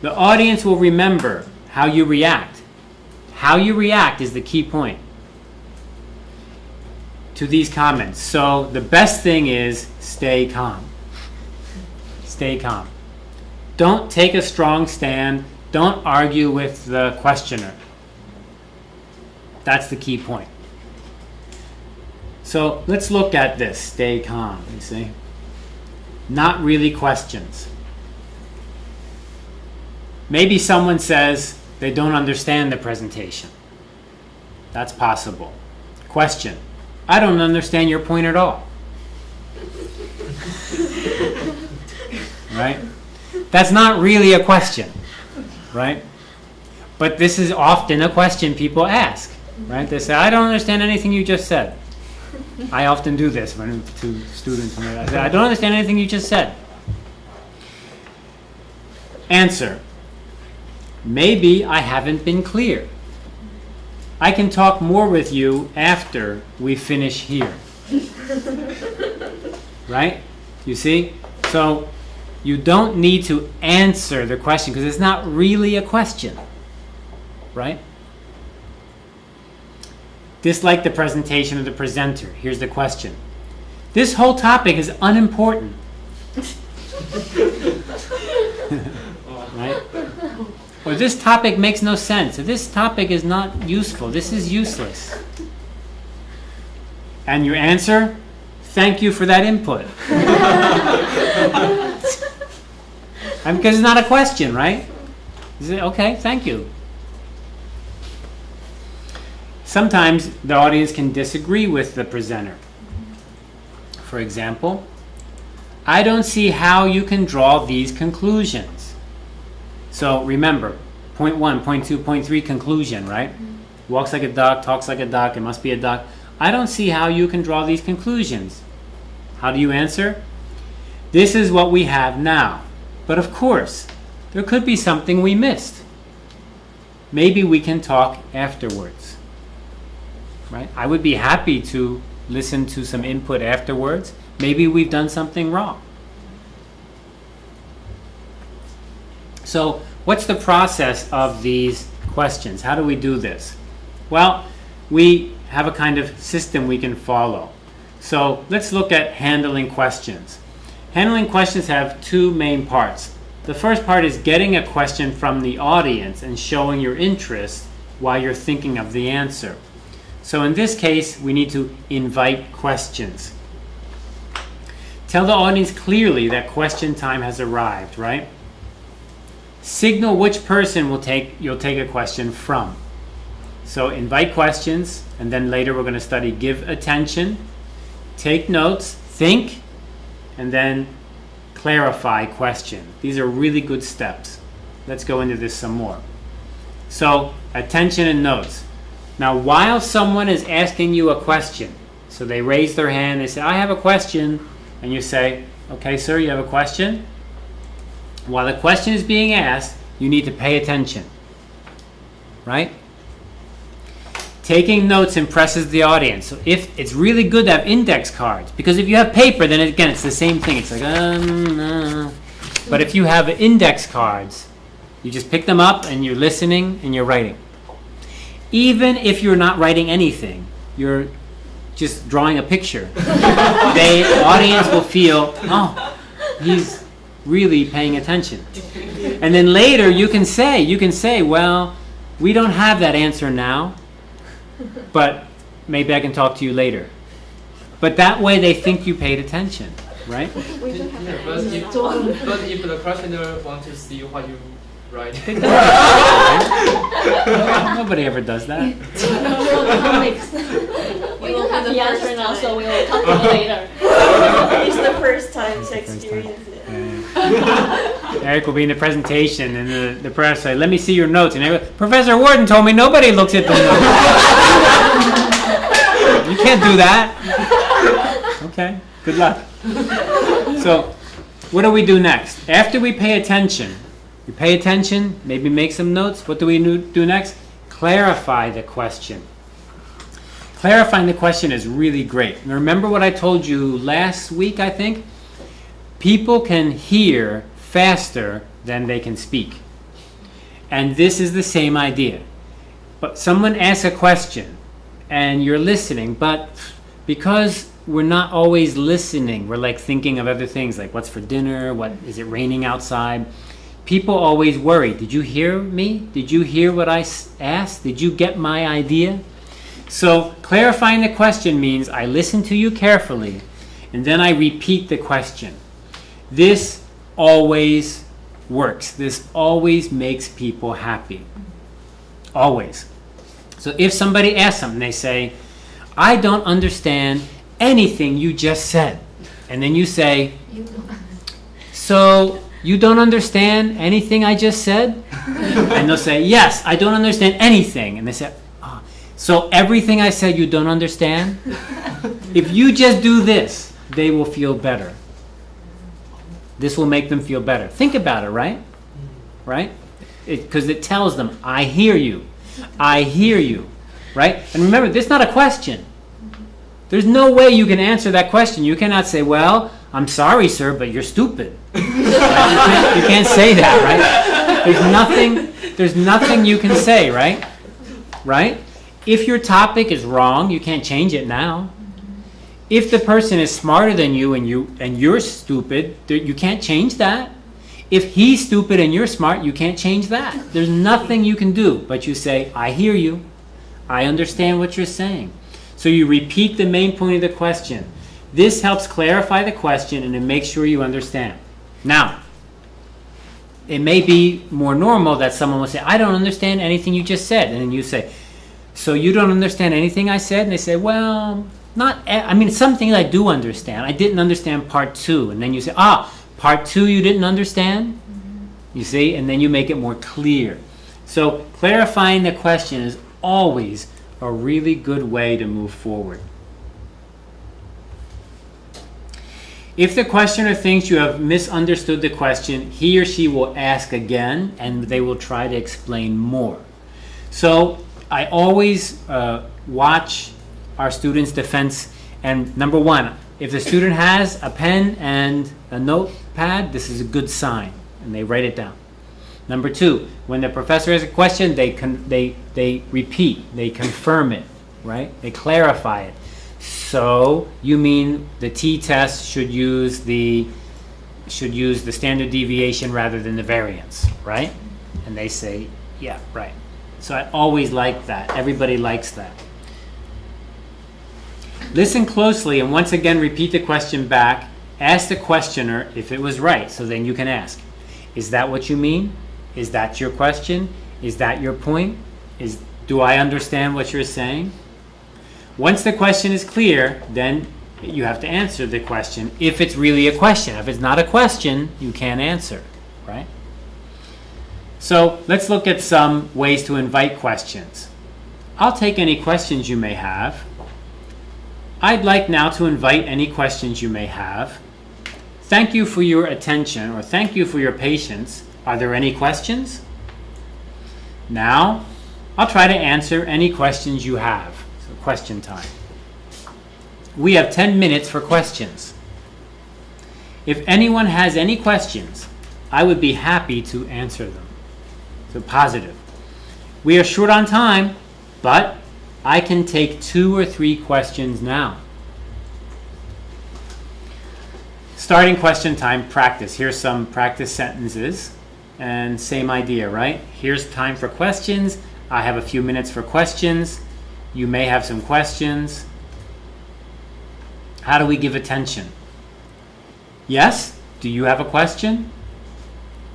The audience will remember how you react. How you react is the key point to these comments. So the best thing is stay calm. Stay calm. Don't take a strong stand. Don't argue with the questioner. That's the key point. So let's look at this. Stay calm, you see. Not really questions. Maybe someone says they don't understand the presentation. That's possible. Question. I don't understand your point at all. right? That's not really a question, right? But this is often a question people ask, right? They say, I don't understand anything you just said. I often do this when to students. I say, I don't understand anything you just said. Answer. Maybe I haven't been clear. I can talk more with you after we finish here. right? You see? So you don't need to answer the question because it's not really a question. Right? Dislike the presentation of the presenter. Here's the question. This whole topic is unimportant. right? Or this topic makes no sense. Or this topic is not useful. This is useless. And your answer? Thank you for that input. because it's not a question, right? Okay, thank you. Sometimes the audience can disagree with the presenter. For example, I don't see how you can draw these conclusions. So remember, point one, point two, point three, conclusion, right? Walks like a duck, talks like a duck, it must be a duck. I don't see how you can draw these conclusions. How do you answer? This is what we have now. But of course, there could be something we missed. Maybe we can talk afterwards. Right? I would be happy to listen to some input afterwards. Maybe we've done something wrong. So, what's the process of these questions? How do we do this? Well, we have a kind of system we can follow. So, let's look at handling questions. Handling questions have two main parts. The first part is getting a question from the audience and showing your interest while you're thinking of the answer. So in this case, we need to invite questions. Tell the audience clearly that question time has arrived, right? Signal which person will take you'll take a question from. So invite questions and then later we're going to study give attention, take notes, think and then clarify question. These are really good steps. Let's go into this some more. So, attention and notes. Now, while someone is asking you a question, so they raise their hand, they say, I have a question, and you say, Okay, sir, you have a question? While the question is being asked, you need to pay attention. Right? Taking notes impresses the audience. So if it's really good to have index cards, because if you have paper, then again it's the same thing. It's like, um, uh. but if you have index cards, you just pick them up and you're listening and you're writing. Even if you're not writing anything, you're just drawing a picture. the audience will feel, oh, he's really paying attention. And then later you can say, you can say, well, we don't have that answer now but maybe I can talk to you later. But that way they think you paid attention, right? We don't have Yeah, but, if, but if the questioner wants to see what you write, Nobody ever does that. We don't have the answer now, so we will talk to you later. it's the first time to First time. experience it. Eric will be in the presentation, and the, the professor say, "Let me see your notes." And everyone, Professor Warden told me nobody looks at the notes. you can't do that. Okay. Good luck. So, what do we do next? After we pay attention, we pay attention, maybe make some notes. What do we do next? Clarify the question. Clarifying the question is really great. Remember what I told you last week, I think? People can hear faster than they can speak. And this is the same idea. But someone asks a question and you're listening, but because we're not always listening, we're like thinking of other things like what's for dinner, what is it raining outside? People always worry, did you hear me? Did you hear what I asked? Did you get my idea? So clarifying the question means I listen to you carefully and then I repeat the question. This always works. This always makes people happy. Always. So if somebody asks something, they say, I don't understand anything you just said. And then you say, So you don't understand anything I just said? and they'll say, Yes, I don't understand anything. And they say, "Ah, So everything I said you don't understand? if you just do this, they will feel better. This will make them feel better. Think about it, right? Right? Because it, tells them, I hear you. I hear you. Right? And remember, this is not a question. There's no way you can answer that question. You cannot say, Well, I'm sorry, sir, but you're stupid. You, can't, you can't say that, right? There's nothing. There's nothing you can say, right? Right? If your topic is wrong, you can't change it now. If the person is smarter than you and you and you're stupid, you can't change that. If he's stupid and you're smart, you can't change that. There's nothing you can do, but you say, "I hear you. I understand what you're saying." So you repeat the main point of the question. This helps clarify the question and it makes sure you understand. Now, it may be more normal that someone will say, I don't understand anything you just said. And then you say, So you don't understand anything I said? And they say, Well, not, I mean, some things I do understand. I didn't understand part two. And then you say, Ah, part two you didn't understand? You see? And then you make it more clear. So clarifying the question is always a really good way to move forward. If the questioner thinks you have misunderstood the question, he or she will ask again and they will try to explain more. So I always uh, watch our students' defense. And number one, if the student has a pen and a notepad, this is a good sign, and they write it down. Number two, when the professor has a question, they they they repeat, they confirm it, right? They clarify it. So you mean the t-test should use the should use the standard deviation rather than the variance, right? And they say, yeah, right. So I always like that. Everybody likes that. Listen closely and once again repeat the question back. Ask the questioner if it was right. So then you can ask, is that what you mean? Is that your question? Is that your point? Is do I understand what you're saying? Once the question is clear, then you have to answer the question if it's really a question. If it's not a question, you can't answer, right? So let's look at some ways to invite questions. I'll take any questions you may have. I'd like now to invite any questions you may have. Thank you for your attention or thank you for your patience. Are there any questions? Now, I'll try to answer any questions you have. Question time. We have 10 minutes for questions. If anyone has any questions, I would be happy to answer them. So, positive. We are short on time, but I can take two or three questions now. Starting question time practice. Here's some practice sentences. And same idea, right? Here's time for questions. I have a few minutes for questions. You may have some questions. How do we give attention? Yes? Do you have a question?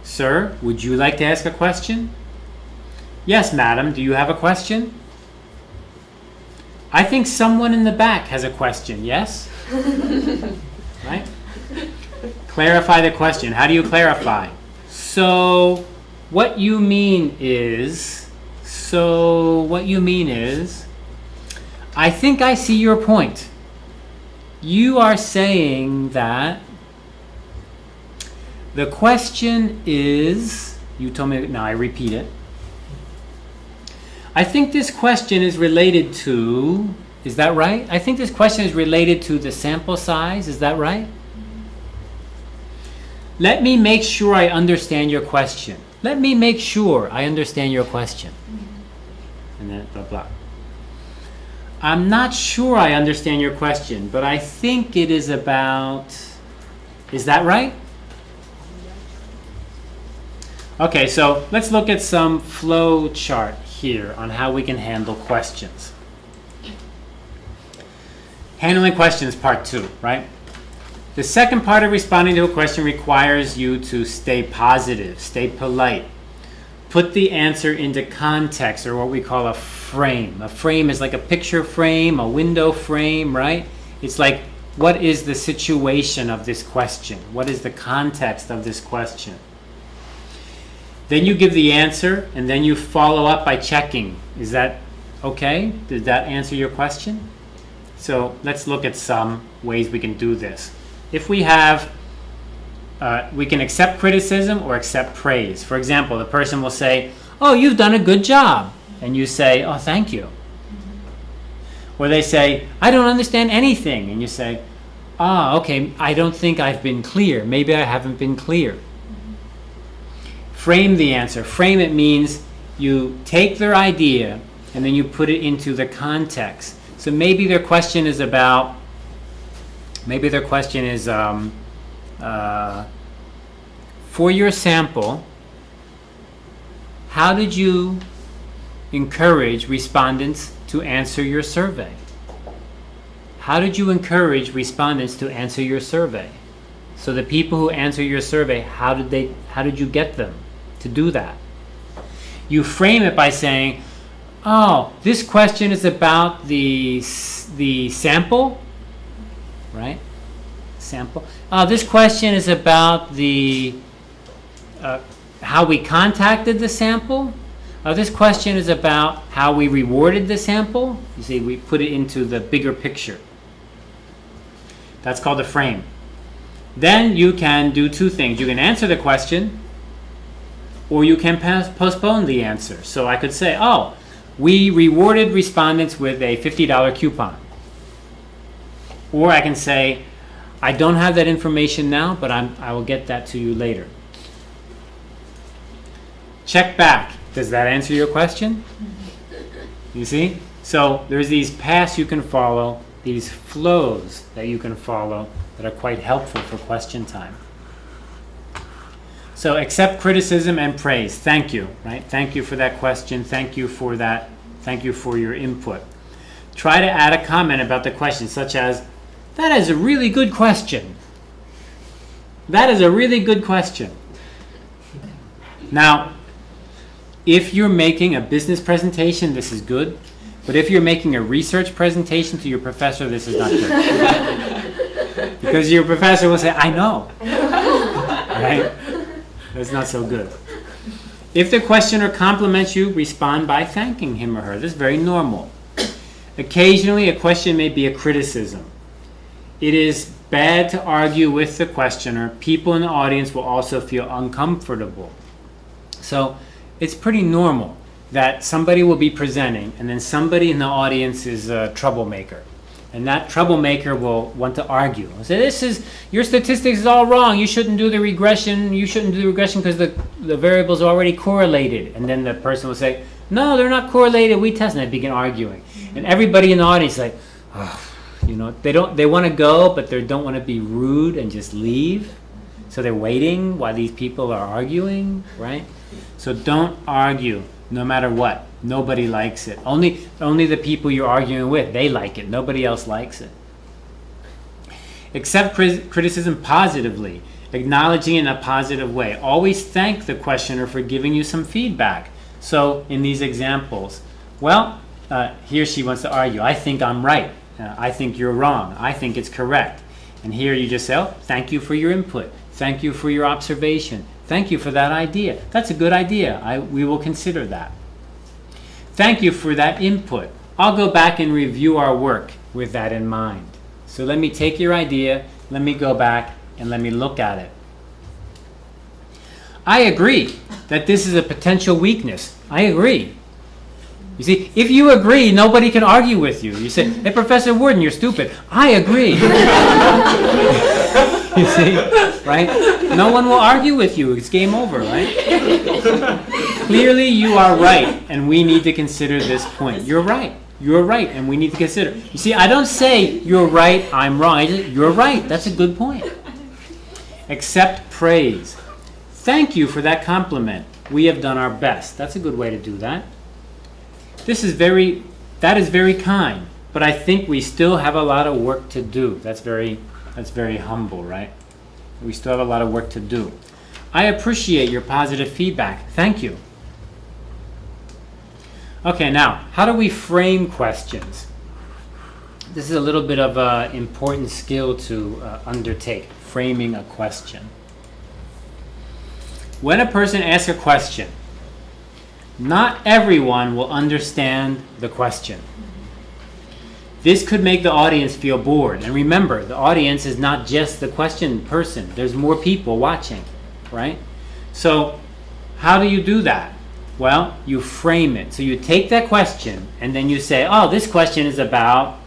Sir, would you like to ask a question? Yes, madam, do you have a question? I think someone in the back has a question, yes? right? Clarify the question. How do you clarify? So, what you mean is, so what you mean is, I think I see your point. You are saying that the question is, you told me, now I repeat it. I think this question is related to, is that right? I think this question is related to the sample size, is that right? Let me make sure I understand your question. Let me make sure I understand your question. And then blah blah. I'm not sure I understand your question, but I think it is about, is that right? Okay, so let's look at some flow chart here on how we can handle questions. Handling questions, part two, right? The second part of responding to a question requires you to stay positive, stay polite. Put the answer into context or what we call a frame. A frame is like a picture frame, a window frame, right? It's like, what is the situation of this question? What is the context of this question? Then you give the answer and then you follow up by checking. Is that okay? Did that answer your question? So let's look at some ways we can do this. If we have, uh, we can accept criticism or accept praise. For example, the person will say, Oh, you've done a good job. And you say, Oh, thank you. Or they say, I don't understand anything. And you say, Ah, okay, I don't think I've been clear. Maybe I haven't been clear. Frame the answer. Frame it means you take their idea and then you put it into the context. So maybe their question is about, maybe their question is, um, uh, for your sample, how did you encourage respondents to answer your survey? How did you encourage respondents to answer your survey? So the people who answer your survey, how did they how did you get them to do that? You frame it by saying, "Oh, this question is about the the sample, right? Sample. Oh, this question is about the uh, how we contacted the sample. Uh, this question is about how we rewarded the sample. You see, we put it into the bigger picture. That's called a frame. Then you can do two things. You can answer the question, or you can postpone the answer. So I could say, oh, we rewarded respondents with a $50 coupon. Or I can say, I don't have that information now, but I'm, I will get that to you later. Check back. Does that answer your question? Mm-hmm. You see? So there's these paths you can follow, these flows that you can follow that are quite helpful for question time. So accept criticism and praise. Thank you, right? Thank you for that question. Thank you for that. Thank you for your input. Try to add a comment about the question, such as, that is a really good question. That is a really good question. Now, if you're making a business presentation, this is good. But if you're making a research presentation to your professor, this is not good. because your professor will say, I know. right? That's not so good. If the questioner compliments you, respond by thanking him or her. This is very normal. Occasionally, a question may be a criticism. It is bad to argue with the questioner. People in the audience will also feel uncomfortable. So it's pretty normal that somebody will be presenting and then somebody in the audience is a troublemaker. And that troublemaker will want to argue. Say, this is, your statistics is all wrong. You shouldn't do the regression. You shouldn't do the regression because the, the variables are already correlated. And then the person will say, no, they're not correlated. We test. And they begin arguing. And everybody in the audience is like, oh, you know, they don't, they want to go, but they don't want to be rude and just leave. So they're waiting while these people are arguing, right? So don't argue no matter what. Nobody likes it. Only, only the people you're arguing with, they like it. Nobody else likes it. Accept criticism positively, acknowledging in a positive way. Always thank the questioner for giving you some feedback. So, in these examples, well, uh, he or she wants to argue. I think I'm right. Uh, I think you're wrong. I think it's correct. And here you just say, oh, thank you for your input. Thank you for your observation. Thank you for that idea. That's a good idea. I, we will consider that. Thank you for that input. I'll go back and review our work with that in mind. So let me take your idea, let me go back, and let me look at it. I agree that this is a potential weakness. I agree. You see, if you agree, nobody can argue with you. You say, hey, Professor Warden, you're stupid. I agree. you see, right? No one will argue with you. It's game over, right? Clearly, you are right, and we need to consider this point. You're right. You're right, and we need to consider. You see, I don't say you're right, I'm wrong. Say, you're right. That's a good point. Accept praise. Thank you for that compliment. We have done our best. That's a good way to do that. This is very, that is very kind, but I think we still have a lot of work to do. That's very, that's very humble, right? We still have a lot of work to do. I appreciate your positive feedback. Thank you. Okay, now, how do we frame questions? This is a little bit of an important skill to uh, undertake, framing a question. When a person asks a question, not everyone will understand the question. This could make the audience feel bored. And remember, the audience is not just the question person. There's more people watching, right? So, how do you do that? Well, you frame it. So you take that question and then you say, "Oh, this question is about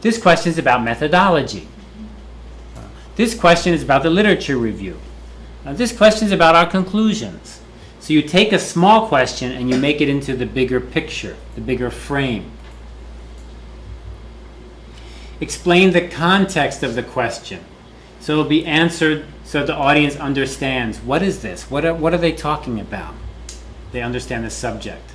this question is about methodology. This question is about the literature review. Uh, this question is about our conclusions." So you take a small question and you make it into the bigger picture, the bigger frame. Explain the context of the question. So it'll be answered so the audience understands what is this? What are, what are they talking about? They understand the subject.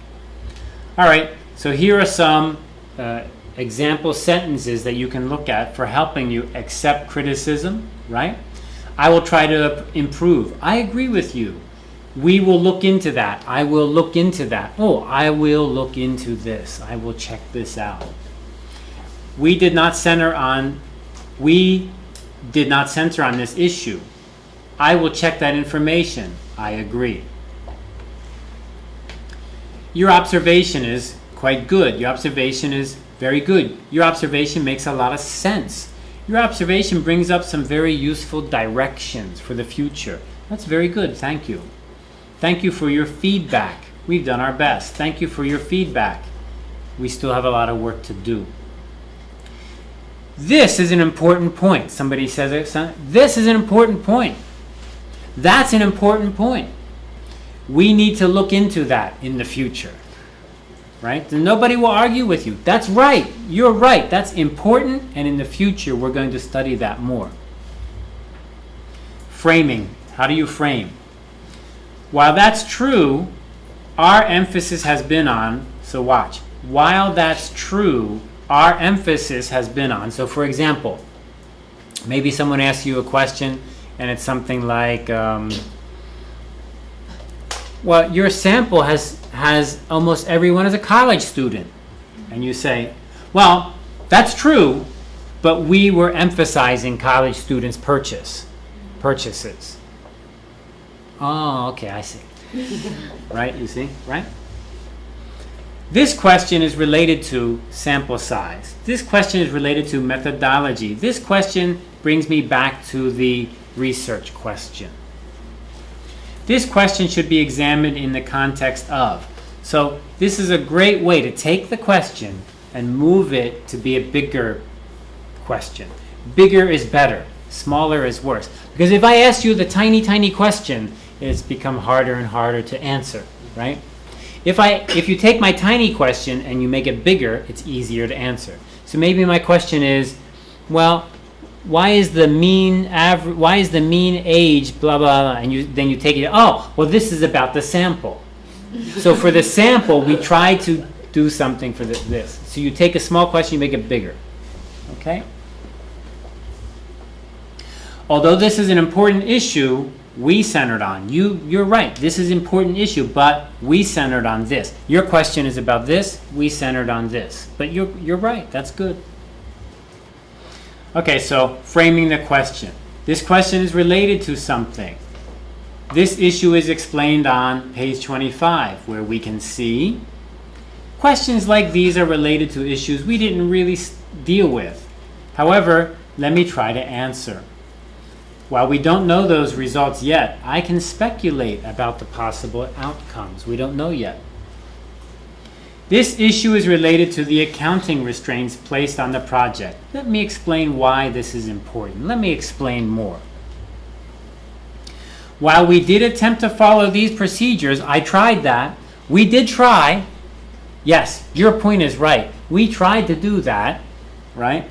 All right, so here are some uh, example sentences that you can look at for helping you accept criticism, right? I will try to improve. I agree with you. We will look into that. I will look into that. Oh, I will look into this. I will check this out. We did not center on we did not center on this issue. I will check that information. I agree. Your observation is quite good. Your observation is very good. Your observation makes a lot of sense. Your observation brings up some very useful directions for the future. That's very good. Thank you. Thank you for your feedback. We've done our best. Thank you for your feedback. We still have a lot of work to do. This is an important point. Somebody says it. This is an important point. That's an important point. We need to look into that in the future. Right? Nobody will argue with you. That's right. You're right. That's important. And in the future, we're going to study that more. Framing. How do you frame? While that's true, our emphasis has been on, so watch. While that's true, our emphasis has been on. So, for example, maybe someone asks you a question and it's something like, um, well, your sample has, has almost everyone as a college student. And you say, well, that's true, but we were emphasizing college students' purchase, purchases. Oh, okay, I see. right, you see, right? This question is related to sample size. This question is related to methodology. This question brings me back to the research question. This question should be examined in the context of. So this is a great way to take the question and move it to be a bigger question. Bigger is better. Smaller is worse. Because if I ask you the tiny, tiny question, it's become harder and harder to answer, right? If I if you take my tiny question and you make it bigger, it's easier to answer. So maybe my question is, well, why is the mean average why is the mean age blah blah blah and you then you take it oh well this is about the sample. So for the sample we try to do something for the, this. So you take a small question you make it bigger. Okay? Although this is an important issue we centered on you you're right this is an important issue but we centered on this your question is about this we centered on this but you're you're right that's good Okay, so framing the question. This question is related to something. This issue is explained on page 25, where we can see questions like these are related to issues we didn't really deal with. However, let me try to answer. While we don't know those results yet, I can speculate about the possible outcomes. We don't know yet. This issue is related to the accounting restraints placed on the project. Let me explain why this is important. Let me explain more. While we did attempt to follow these procedures, I tried that. We did try. Yes, your point is right. We tried to do that, right?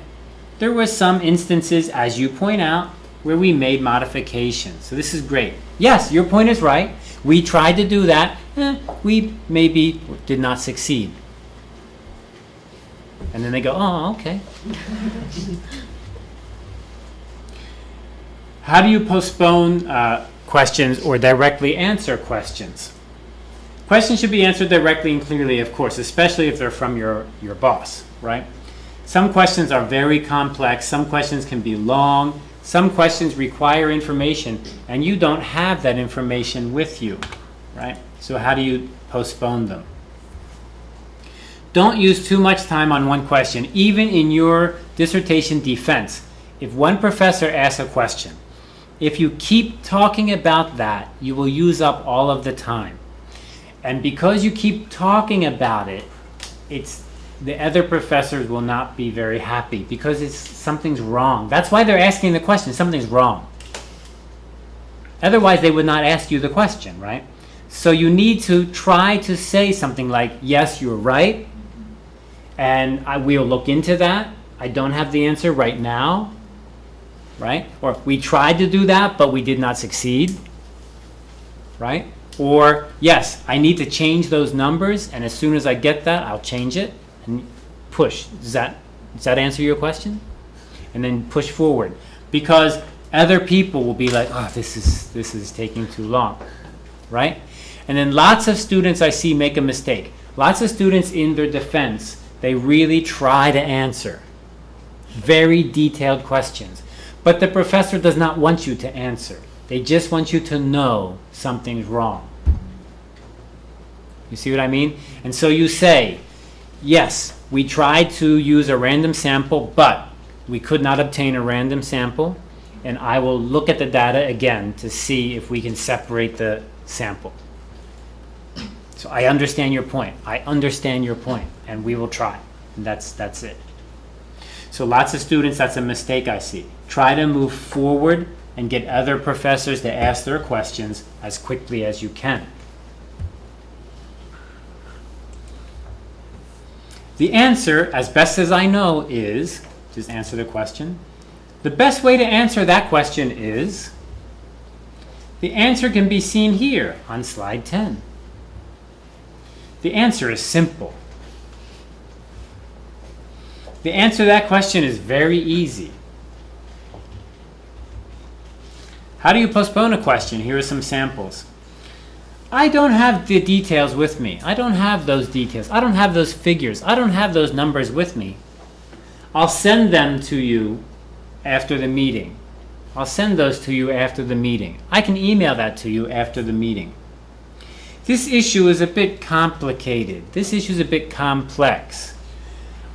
There were some instances, as you point out, where we made modifications. So this is great. Yes, your point is right. We tried to do that. Eh, we maybe did not succeed. And then they go, oh, okay. How do you postpone uh, questions or directly answer questions? Questions should be answered directly and clearly, of course, especially if they're from your, your boss, right? Some questions are very complex, some questions can be long, some questions require information, and you don't have that information with you, right? So, how do you postpone them? Don't use too much time on one question, even in your dissertation defense. If one professor asks a question, if you keep talking about that, you will use up all of the time. And because you keep talking about it, it's the other professors will not be very happy because it's something's wrong. That's why they're asking the question. Something's wrong. Otherwise, they would not ask you the question, right? So you need to try to say something like, "Yes, you're right," and I will look into that. I don't have the answer right now, right? Or we tried to do that, but we did not succeed, right? Or yes, I need to change those numbers, and as soon as I get that, I'll change it and push. Does that does that answer your question? And then push forward because other people will be like, "Oh, this is this is taking too long," right? And then lots of students I see make a mistake. Lots of students in their defense, they really try to answer very detailed questions. But the professor does not want you to answer. They just want you to know something's wrong. You see what I mean? And so you say, yes, we tried to use a random sample, but we could not obtain a random sample, and I will look at the data again to see if we can separate the sample. So I understand your point. I understand your point, and we will try. And that's, that's it. So lots of students, that's a mistake I see. Try to move forward and get other professors to ask their questions as quickly as you can. The answer, as best as I know, is just answer the question. The best way to answer that question is the answer can be seen here on slide 10. The answer is simple. The answer to that question is very easy. How do you postpone a question? Here are some samples. I don't have the details with me. I don't have those details. I don't have those figures. I don't have those numbers with me. I'll send them to you after the meeting. I'll send those to you after the meeting. I can email that to you after the meeting. This issue is a bit complicated. This issue is a bit complex.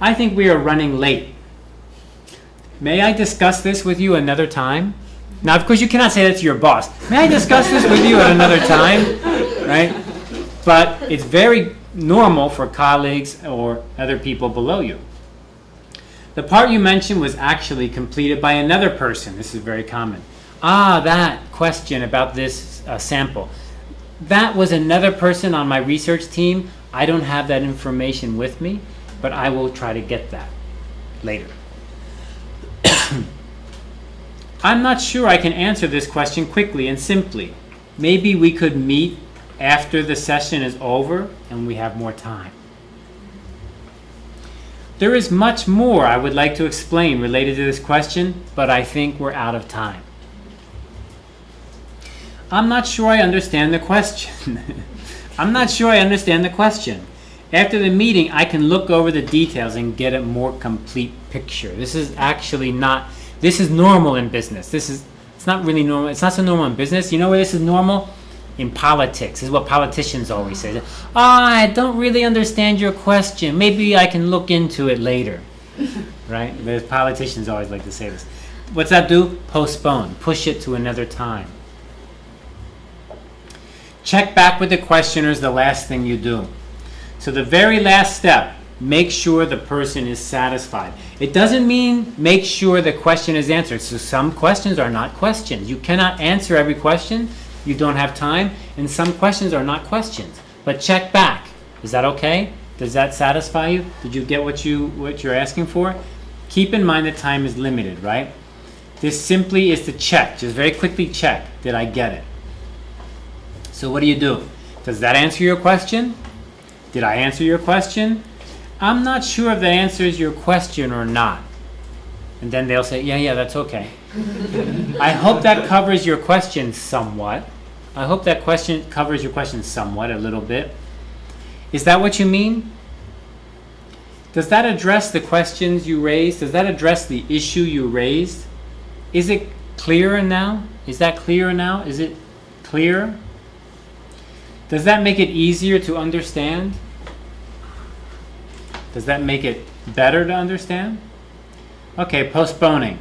I think we are running late. May I discuss this with you another time? Now, of course, you cannot say that to your boss. May I discuss this with you at another time? Right? But it's very normal for colleagues or other people below you. The part you mentioned was actually completed by another person. This is very common. Ah, that question about this uh, sample. That was another person on my research team. I don't have that information with me, but I will try to get that later. I'm not sure I can answer this question quickly and simply. Maybe we could meet after the session is over and we have more time. There is much more I would like to explain related to this question, but I think we're out of time. I'm not sure I understand the question. I'm not sure I understand the question. After the meeting, I can look over the details and get a more complete picture. This is actually not, this is normal in business. This is, it's not really normal. It's not so normal in business. You know where this is normal? In politics. This is what politicians always say. Oh, I don't really understand your question. Maybe I can look into it later. right? The politicians always like to say this. What's that do? Postpone. Push it to another time. Check back with the questioners the last thing you do. So the very last step, make sure the person is satisfied. It doesn't mean make sure the question is answered. So some questions are not questions. You cannot answer every question. You don't have time. And some questions are not questions. But check back. Is that okay? Does that satisfy you? Did you get what you what you're asking for? Keep in mind that time is limited, right? This simply is to check. Just very quickly check. Did I get it? So what do you do? Does that answer your question? Did I answer your question? I'm not sure if that answers your question or not. And then they'll say, yeah, yeah, that's okay. I hope that covers your question somewhat. I hope that question covers your question somewhat, a little bit. Is that what you mean? Does that address the questions you raised? Does that address the issue you raised? Is it clearer now? Is that clearer now? Is it clear? Does that make it easier to understand? Does that make it better to understand? Okay, postponing.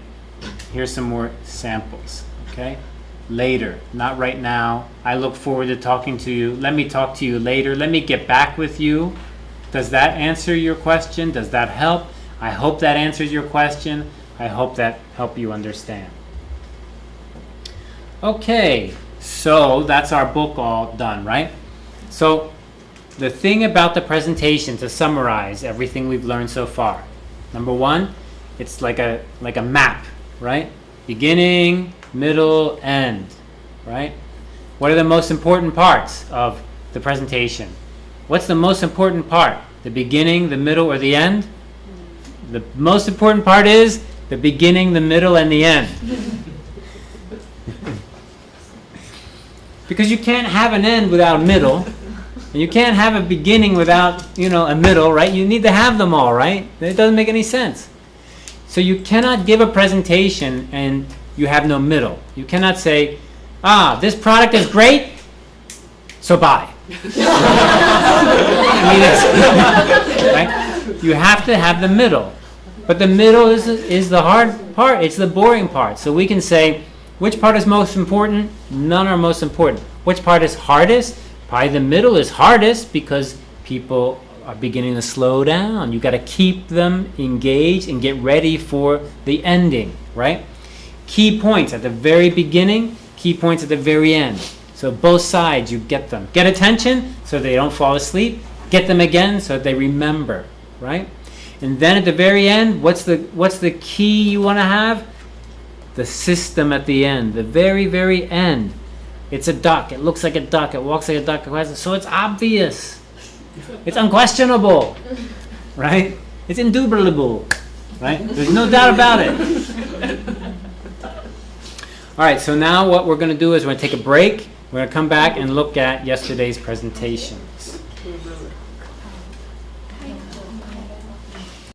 Here's some more samples, okay? Later, not right now. I look forward to talking to you. Let me talk to you later. Let me get back with you. Does that answer your question? Does that help? I hope that answers your question. I hope that help you understand. Okay, so that's our book all done, right? So the thing about the presentation to summarize everything we've learned so far. Number one, it's like a like a map, right? Beginning, middle, end, right? What are the most important parts of the presentation? What's the most important part? The beginning, the middle, or the end? The most important part is the beginning, the middle, and the end. because you can't have an end without a middle. And you can't have a beginning without, you know, a middle, right? You need to have them all, right? It doesn't make any sense. So you cannot give a presentation and you have no middle. You cannot say, ah, this product is great, so buy. Right? You have to have the middle. But the middle is, is the hard part. It's the boring part. So we can say, which part is most important? None are most important. Which part is hardest? Probably the middle is hardest because people are beginning to slow down. You got to keep them engaged and get ready for the ending, right? Key points at the very beginning, key points at the very end. So both sides, you get them. Get attention so they don't fall asleep. Get them again so they remember, right? And then at the very end, what's the what's the key you want to have? The system at the end, the very very end. It's a duck. It looks like a duck. It walks like a duck. So it's obvious. It's unquestionable, right? It's indubitable, right? There's no doubt about it. All right. So now what we're going to do is we're going to take a break. We're going to come back and look at yesterday's presentation.